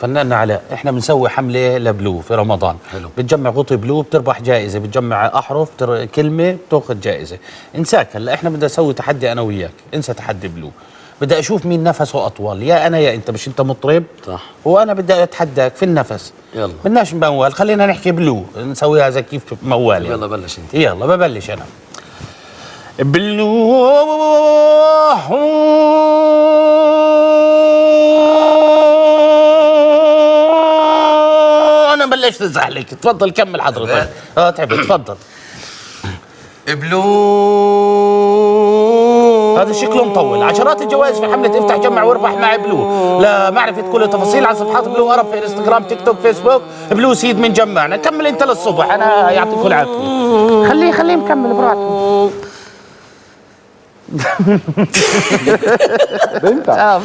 فناننا علاء إحنا بنسوي حملة لبلو في رمضان. حلو. بتجمع غطي بلو بتربح جائزة بتجمع أحرف بتر... كلمة بتأخذ جائزة. انساك هلا إحنا بدنا نسوي تحدي أنا وياك. انسى تحدي بلو. بدي أشوف مين نفسه أطول. يا أنا يا أنت مش أنت مطرب؟ صح. وأنا بدي أتحداك في النفس. يلا. بدناش موال خلينا نحكي بلو. نسويها زي كيف موال يعني. يلا بلش أنت. يلا ببلش أنا. بلو. بلشت ازعلك تفضل كمل حضرتك آه تعبت تفضل. بلو هذا شكله مطول. عشرات الجوائز في حملة افتح جمع واربح مع بلو لمعرفة كل التفاصيل على صفحات بلو أرب في إنستغرام تيك توك فيسبوك. بلو سيد من جمعنا. كمل انت للصبح. أنا يعطيكم العافية. خليه خليه مكمل براحته. بنفع آه